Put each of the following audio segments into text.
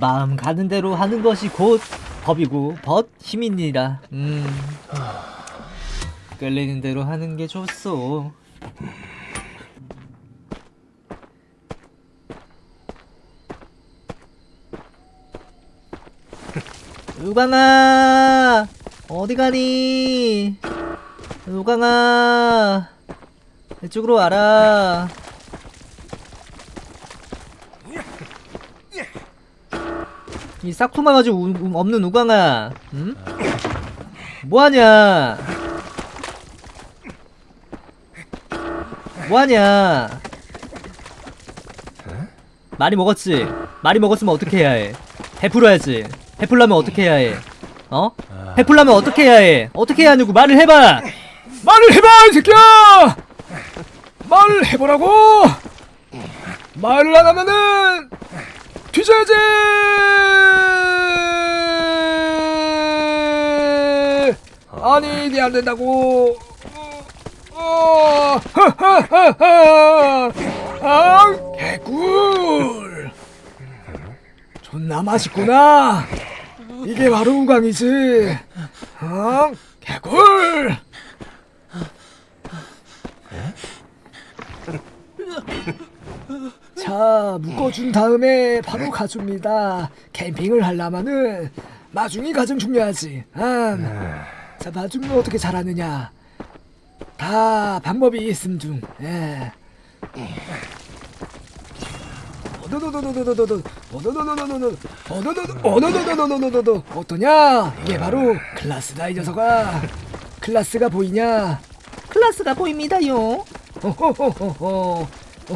마음 가는 대로 하는 것이 곧 법이고 벗 힘이니라. 음. 끌리는 대로 하는 게 좋소. 우광아 어디 가니? 우광아 이쪽으로 와라. 이 싹퉁만 가지고 우- 우- 없는 우광아, 응? 뭐하냐? 뭐하냐? 많이 먹었지? 많이 먹었으면 어떻게 해야 해? 베풀어야지. 베풀려면 어떻게 해야 해? 어? 베풀려면 어떻게 해야 해? 어떻게 해야 하냐고 말을 해봐! 말을 해봐 이 새끼야 말을 해보라고 말을 안 하면은 뒤져야지 아니 이게 안 된다고. 어, 하하하하. 아 개꿀. 존나 맛있구나. 이게 바로 우강이지. 어 개꿀 자 묶어준 다음에 바로 가줍니다. 캠핑을 하려면은 마중이 가장 중요하지. 음. 자 마중은 어떻게 잘하느냐? 다 방법이 있음 중. 예.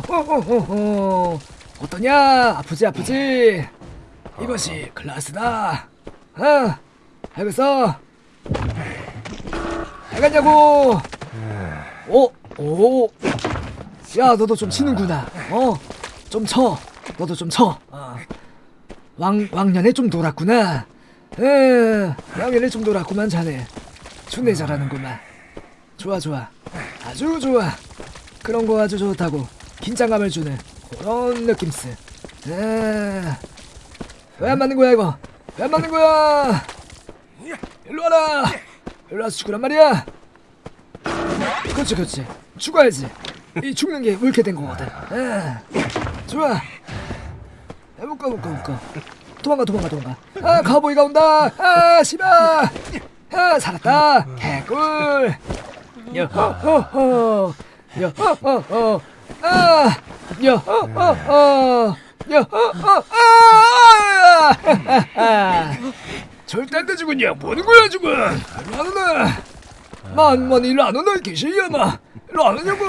호호호호호 어떠냐? 아프지 아프지? 이것이 클라스다. 어 알겠어? 알겠냐고? 오 오 야 너도 좀 치는구나. 어 좀 쳐. 너도 좀 쳐. 어. 왕 왕년에 좀 놀았구나. 에 왕년에 좀 놀았구만 자네. 존내 잘하는구만. 좋아 좋아. 아주 좋아. 그런 거 아주 좋다고. 긴장감을 주는 그런 느낌스 왜안 맞는 거야 이거? 왜 안 맞는 거야? 일로 와라. 일로 와서 죽으란 말이야. 그렇지 그렇지. 죽어야지. 이 죽는 게 옳게 된 거거든. 에, 좋아. 야, 묶어 묶어 묶어. 도망가 도망가 도망가. 아 가보이가 온다. 아 씨발. 아 살았다. 개꿀. 여호호호 여호호호 아 여호호호 여호호호 아 절대 안 되지군요. 뭐는 거야 지금? 일로 안 오나. 만만 일로 안 오나 개시야마 일로 안 오냐고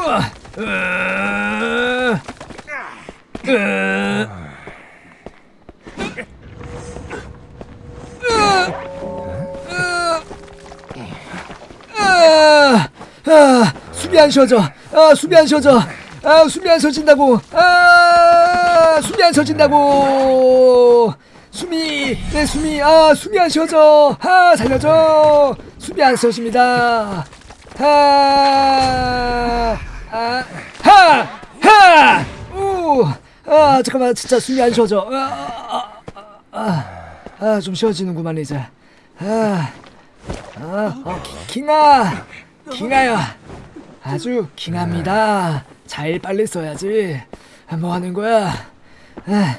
아, 아, 숨이 안 쉬어져. 아, 숨이 안 쉬어져. 아, 숨이 안 쉬어진다고. 아, 숨이 안 쉬어진다고. 숨이, 내 숨이, 아, 숨이 안 쉬어져. 아, 살려줘. 숨이 안 쉬어집니다. 하, 아, 아, 잠깐만, 진짜 숨이 안 쉬어져. 아, 아, 아, 쉬어지는구만, 이제. 아. 아, 어, 기- 킹아, 킹아야, 아주 킹합니다. 잘 빨리 써야지. 아, 뭐 하는 거야? 아,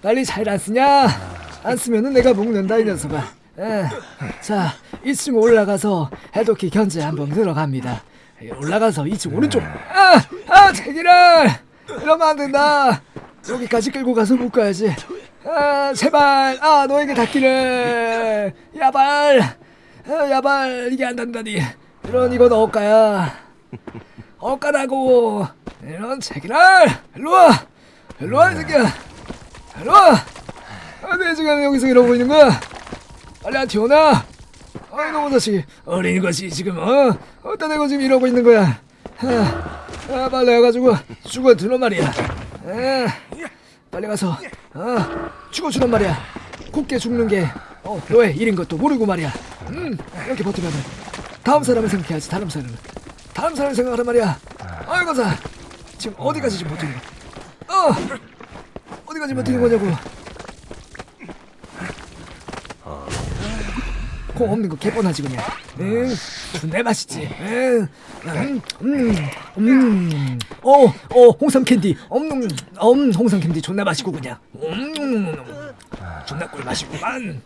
빨리 잘 안 쓰냐? 안 쓰면은 내가 먹는다 이 녀석아. 아, 자, 2층 올라가서 해독기 견제 한번 들어갑니다. 예, 올라가서 2층 오른쪽. 아, 아, 제기를 이러면 안 된다. 여기까지 끌고 가서 묶어야지. 아, 제발, 아, 너에게 닿기를. 야발. 아, 야발 이게 안 된다니 이런 이건 억가야 억가라고 이런 제기랄 일로와! 일로와 이 새끼야! 일로와! 아, 내 지금 여기서 이러고 있는 거야! 빨리 안 튀어나? 아이 너무 자식 어린 것이 지금 어? 어떤 애가 지금 이러고 있는 거야? 아, 아 빨리 해가지고 죽어주란 말이야. 아, 빨리 가서 어? 죽어주란 말이야. 곱게 죽는 게 어, 너의 일인 것도 모르고 말이야. 음, 이렇게 버티면 돼. 다음 사람을 생각해야지. 다음 사람을. 다음 사람을 생각하란 말이야. 아이고 자, 지금 어디까지 지금 버티는 거야? 어! 어. 어디까지 버티는 거냐고. 어. 코 없는 거 개뻔하지 그냥. 응, 존내 맛있지. 음, 음, 음. 어, 어, 홍삼 캔디. 엄, 엄, 홍삼 캔디 존나 맛있고 그냥. 음, 존나 꿀 맛이구만.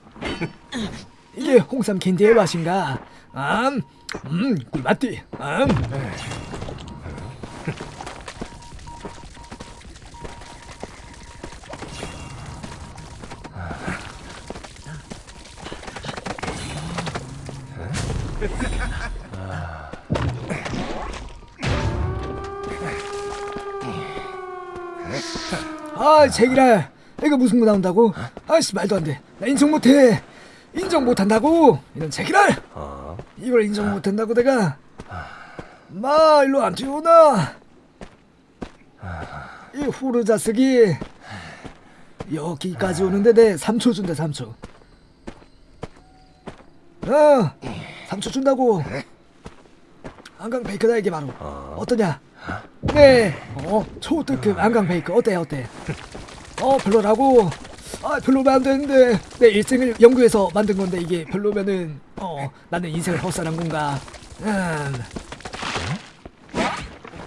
이게 홍삼 캔디의 맛인가? 음, 음, 꿀맛디. 음. 아, 제기라. 이거 무슨 거 나온다고? 아씨 말도 안 돼. 나 인정 못 해. 인정 못 한다고. 이런 제기라. 이걸 인정 못 한다고 내가. 마 일로 안 뛰어오나. 이 후르 자식이 여기까지 오는데 내 3초 준대 3초. 어, 3초 준다고. 한강 베이크다 이게 바로. 어 떠냐? 네, 어, 초특급 한강 베이크 어때 어때? 어 별로라고? 아 별로면 안 되는데 내 일생을 연구해서 만든 건데 이게 별로면은 어 나는 인생을 헛살한 건가? 음.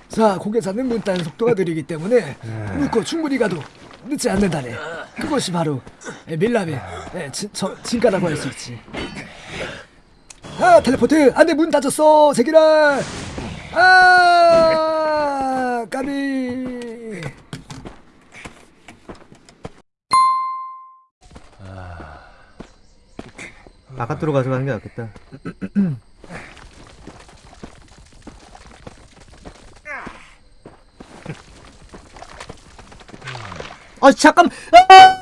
자 고개사는 문단 속도가 느리기 때문에 묻고 충분히 가도 늦지 않는다네. 그것이 바로 저, 진가라고 할 수 있지. 아 텔레포트 안돼 문 닫았어 세기라 아 까비 바깥으로 가져가는 게 낫겠다. 아 잠깐. 아!